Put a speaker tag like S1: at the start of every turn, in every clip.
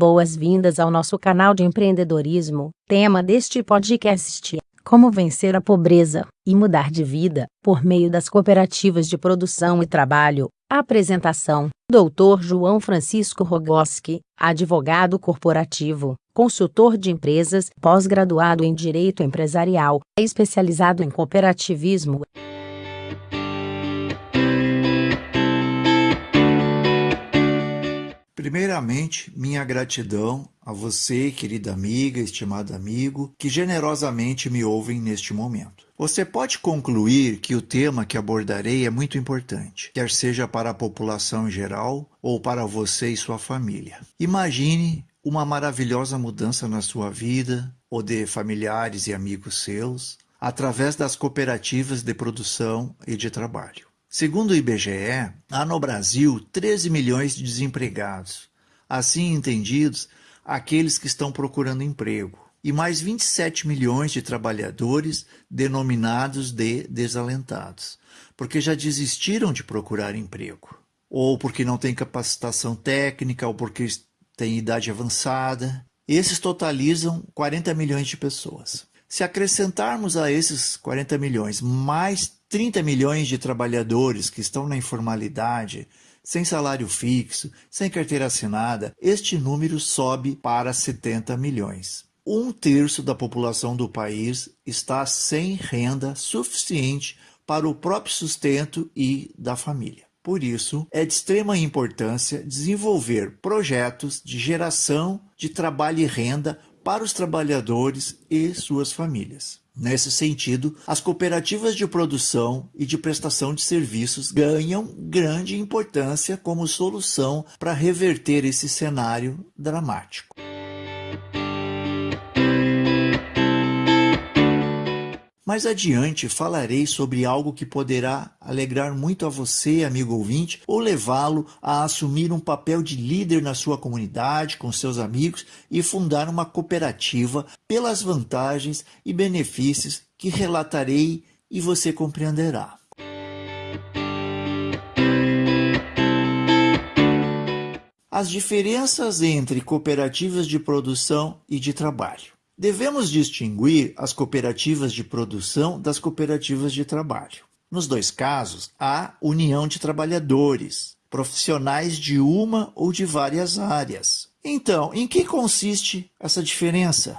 S1: Boas-vindas ao nosso canal de empreendedorismo. Tema deste podcast Como vencer a pobreza e mudar de vida por meio das cooperativas de produção e trabalho. Apresentação: Dr. João Francisco Rogoski, advogado corporativo, consultor de empresas, pós-graduado em Direito Empresarial, especializado em cooperativismo.
S2: Primeiramente, minha gratidão a você, querida amiga, estimado amigo, que generosamente me ouvem neste momento. Você pode concluir que o tema que abordarei é muito importante, quer seja para a população em geral ou para você e sua família. Imagine uma maravilhosa mudança na sua vida ou de familiares e amigos seus através das cooperativas de produção e de trabalho. Segundo o IBGE, há no Brasil 13 milhões de desempregados, assim entendidos aqueles que estão procurando emprego, e mais 27 milhões de trabalhadores denominados de desalentados, porque já desistiram de procurar emprego, ou porque não têm capacitação técnica, ou porque têm idade avançada. Esses totalizam 40 milhões de pessoas. Se acrescentarmos a esses 40 milhões mais 30 milhões de trabalhadores que estão na informalidade, sem salário fixo, sem carteira assinada, este número sobe para 70 milhões. Um terço da população do país está sem renda suficiente para o próprio sustento e da família. Por isso, é de extrema importância desenvolver projetos de geração de trabalho e renda para os trabalhadores e suas famílias. Nesse sentido, as cooperativas de produção e de prestação de serviços ganham grande importância como solução para reverter esse cenário dramático. Mais adiante falarei sobre algo que poderá alegrar muito a você, amigo ouvinte, ou levá-lo a assumir um papel de líder na sua comunidade, com seus amigos e fundar uma cooperativa pelas vantagens e benefícios que relatarei e você compreenderá. As diferenças entre cooperativas de produção e de trabalho. Devemos distinguir as cooperativas de produção das cooperativas de trabalho. Nos dois casos, há união de trabalhadores, profissionais de uma ou de várias áreas. Então, em que consiste essa diferença?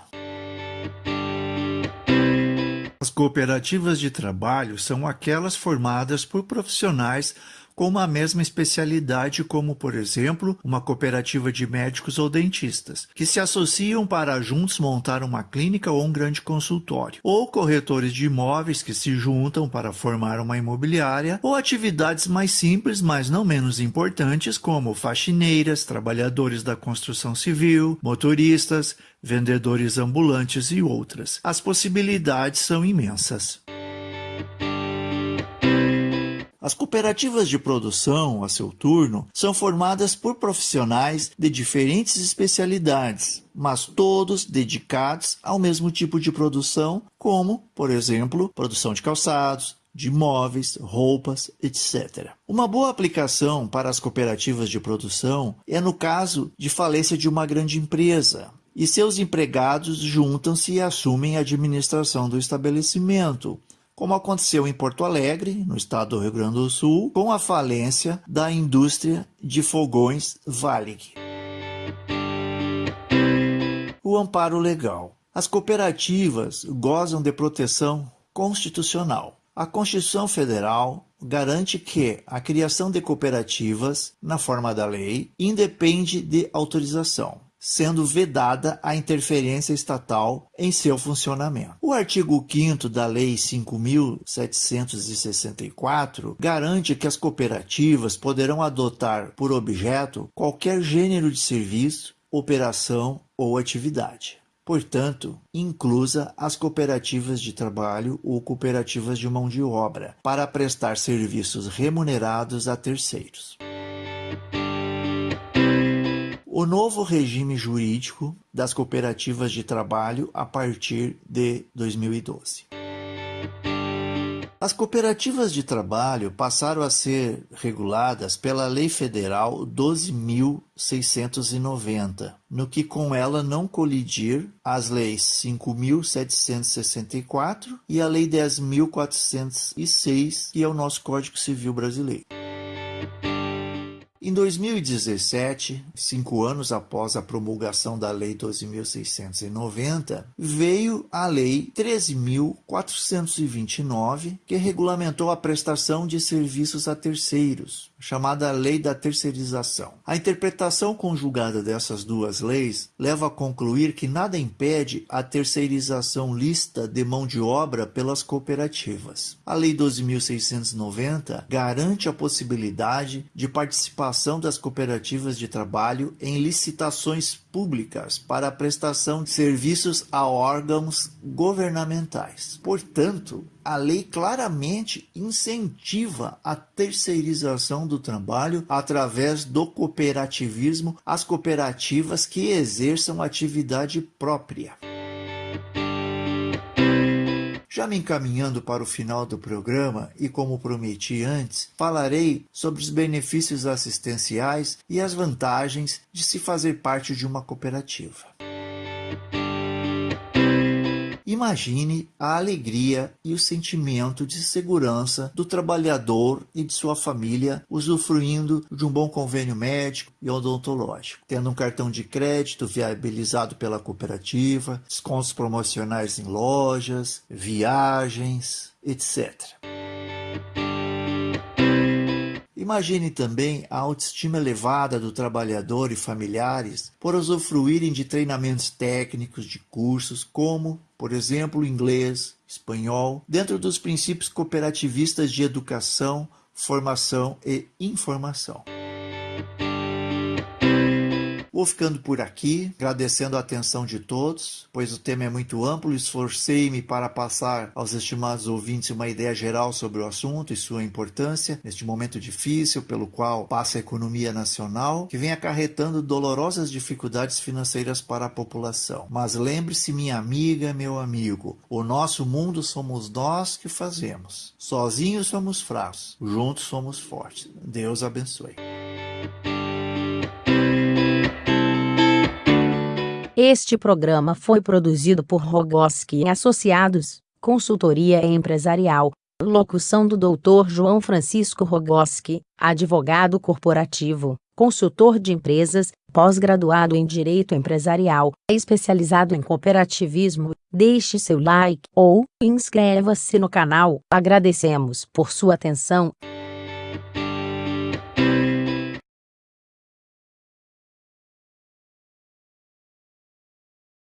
S2: As cooperativas de trabalho são aquelas formadas por profissionais com uma mesma especialidade, como, por exemplo, uma cooperativa de médicos ou dentistas, que se associam para juntos montar uma clínica ou um grande consultório, ou corretores de imóveis que se juntam para formar uma imobiliária, ou atividades mais simples, mas não menos importantes, como faxineiras, trabalhadores da construção civil, motoristas, vendedores ambulantes e outras. As possibilidades são imensas. As cooperativas de produção, a seu turno, são formadas por profissionais de diferentes especialidades, mas todos dedicados ao mesmo tipo de produção, como, por exemplo, produção de calçados, de móveis, roupas, etc. Uma boa aplicação para as cooperativas de produção é no caso de falência de uma grande empresa, e seus empregados juntam-se e assumem a administração do estabelecimento, como aconteceu em Porto Alegre, no estado do Rio Grande do Sul, com a falência da indústria de fogões Valig. O amparo legal. As cooperativas gozam de proteção constitucional. A Constituição Federal garante que a criação de cooperativas, na forma da lei, independe de autorização sendo vedada a interferência estatal em seu funcionamento. O artigo 5 da Lei 5.764 garante que as cooperativas poderão adotar por objeto qualquer gênero de serviço, operação ou atividade. Portanto, inclusa as cooperativas de trabalho ou cooperativas de mão de obra, para prestar serviços remunerados a terceiros o novo regime jurídico das cooperativas de trabalho a partir de 2012. As cooperativas de trabalho passaram a ser reguladas pela Lei Federal 12.690, no que com ela não colidir as leis 5.764 e a Lei 10.406, que é o nosso Código Civil Brasileiro. Em 2017, cinco anos após a promulgação da Lei 12.690, veio a Lei 13.429, que regulamentou a prestação de serviços a terceiros, chamada Lei da Terceirização. A interpretação conjugada dessas duas leis leva a concluir que nada impede a terceirização lista de mão de obra pelas cooperativas. A Lei 12.690 garante a possibilidade de participação das cooperativas de trabalho em licitações públicas para a prestação de serviços a órgãos governamentais. Portanto, a lei claramente incentiva a terceirização do trabalho através do cooperativismo às cooperativas que exerçam atividade própria. Já me encaminhando para o final do programa e como prometi antes, falarei sobre os benefícios assistenciais e as vantagens de se fazer parte de uma cooperativa. Imagine a alegria e o sentimento de segurança do trabalhador e de sua família usufruindo de um bom convênio médico e odontológico, tendo um cartão de crédito viabilizado pela cooperativa, descontos promocionais em lojas, viagens, etc. Imagine também a autoestima elevada do trabalhador e familiares por usufruírem de treinamentos técnicos de cursos como, por exemplo, inglês, espanhol, dentro dos princípios cooperativistas de educação, formação e informação. Vou ficando por aqui, agradecendo a atenção de todos, pois o tema é muito amplo. Esforcei-me para passar aos estimados ouvintes uma ideia geral sobre o assunto e sua importância neste momento difícil pelo qual passa a economia nacional, que vem acarretando dolorosas dificuldades financeiras para a população. Mas lembre-se, minha amiga, meu amigo, o nosso mundo somos nós que fazemos. Sozinhos somos fracos, juntos somos fortes. Deus abençoe.
S1: Este programa foi produzido por Rogoski Associados, consultoria empresarial. Locução do Dr. João Francisco Rogoski, advogado corporativo, consultor de empresas, pós-graduado em Direito Empresarial, especializado em cooperativismo. Deixe seu like ou inscreva-se no canal. Agradecemos por sua atenção.